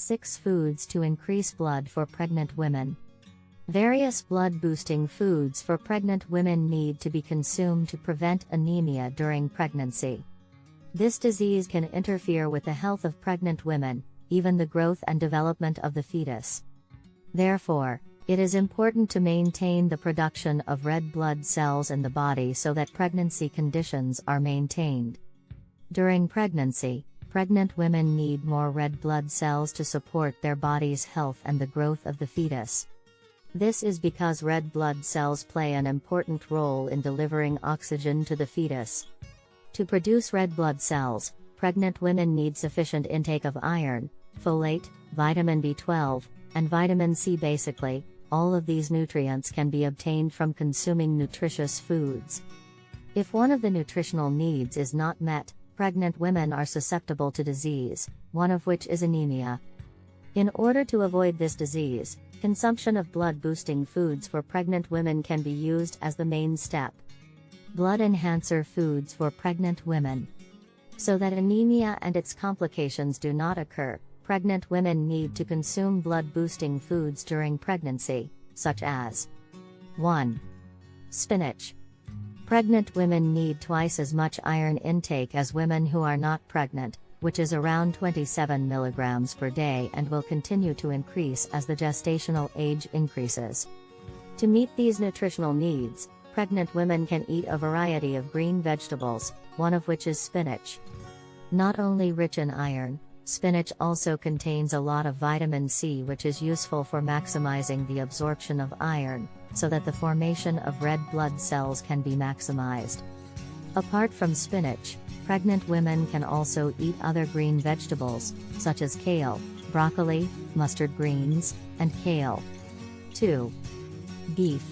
6 foods to increase blood for pregnant women. Various blood boosting foods for pregnant women need to be consumed to prevent anemia during pregnancy. This disease can interfere with the health of pregnant women, even the growth and development of the fetus. Therefore, it is important to maintain the production of red blood cells in the body so that pregnancy conditions are maintained. During pregnancy, pregnant women need more red blood cells to support their body's health and the growth of the fetus. This is because red blood cells play an important role in delivering oxygen to the fetus. To produce red blood cells, pregnant women need sufficient intake of iron, folate, vitamin B12, and vitamin C. Basically, all of these nutrients can be obtained from consuming nutritious foods. If one of the nutritional needs is not met, pregnant women are susceptible to disease, one of which is anemia. In order to avoid this disease, Consumption of blood boosting foods for pregnant women can be used as the main step. Blood enhancer foods for pregnant women. So that anemia and its complications do not occur, pregnant women need to consume blood boosting foods during pregnancy, such as 1. Spinach. Pregnant women need twice as much iron intake as women who are not pregnant, which is around 27 mg per day and will continue to increase as the gestational age increases. To meet these nutritional needs, pregnant women can eat a variety of green vegetables, one of which is spinach. Not only rich in iron, spinach also contains a lot of vitamin C which is useful for maximizing the absorption of iron, so that the formation of red blood cells can be maximized. Apart from spinach, Pregnant women can also eat other green vegetables, such as kale, broccoli, mustard greens, and kale. 2. Beef.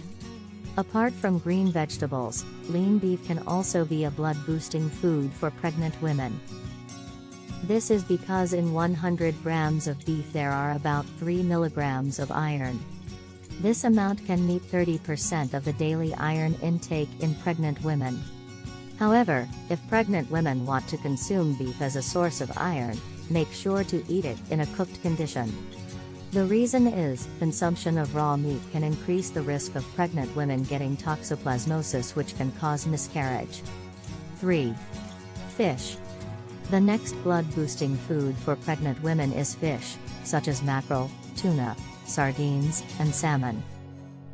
Apart from green vegetables, lean beef can also be a blood boosting food for pregnant women. This is because in 100 grams of beef there are about 3 milligrams of iron. This amount can meet 30% of the daily iron intake in pregnant women. However, if pregnant women want to consume beef as a source of iron, make sure to eat it in a cooked condition. The reason is, consumption of raw meat can increase the risk of pregnant women getting toxoplasmosis which can cause miscarriage. 3. Fish. The next blood-boosting food for pregnant women is fish, such as mackerel, tuna, sardines, and salmon.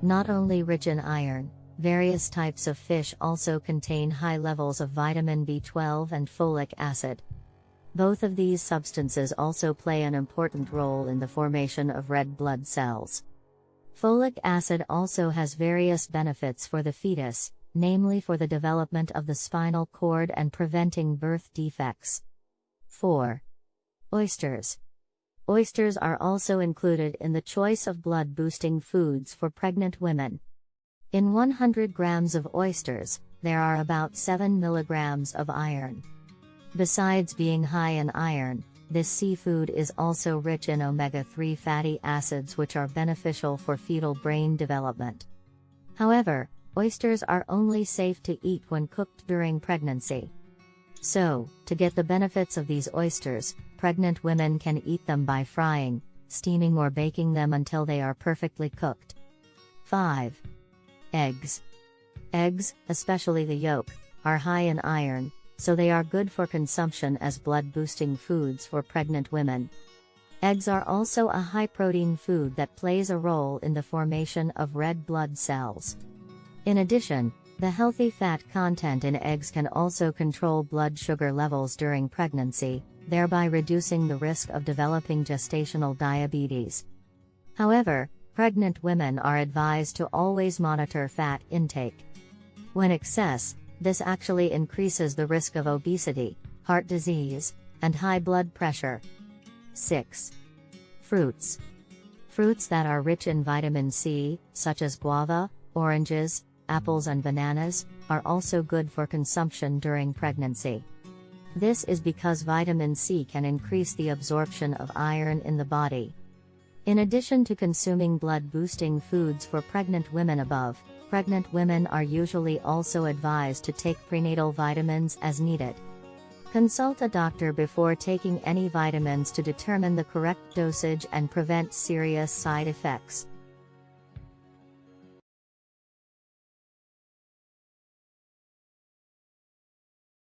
Not only rich in iron, Various types of fish also contain high levels of vitamin B12 and folic acid. Both of these substances also play an important role in the formation of red blood cells. Folic acid also has various benefits for the fetus, namely for the development of the spinal cord and preventing birth defects. 4. Oysters. Oysters are also included in the choice of blood boosting foods for pregnant women. In 100 grams of oysters, there are about 7 milligrams of iron. Besides being high in iron, this seafood is also rich in omega-3 fatty acids which are beneficial for fetal brain development. However, oysters are only safe to eat when cooked during pregnancy. So, to get the benefits of these oysters, pregnant women can eat them by frying, steaming or baking them until they are perfectly cooked. 5. Eggs. Eggs, especially the yolk, are high in iron, so they are good for consumption as blood boosting foods for pregnant women. Eggs are also a high protein food that plays a role in the formation of red blood cells. In addition, the healthy fat content in eggs can also control blood sugar levels during pregnancy, thereby reducing the risk of developing gestational diabetes. However, Pregnant women are advised to always monitor fat intake. When excess, this actually increases the risk of obesity, heart disease, and high blood pressure. 6. Fruits. Fruits that are rich in vitamin C, such as guava, oranges, apples, and bananas, are also good for consumption during pregnancy. This is because vitamin C can increase the absorption of iron in the body. In addition to consuming blood boosting foods for pregnant women above, pregnant women are usually also advised to take prenatal vitamins as needed. Consult a doctor before taking any vitamins to determine the correct dosage and prevent serious side effects.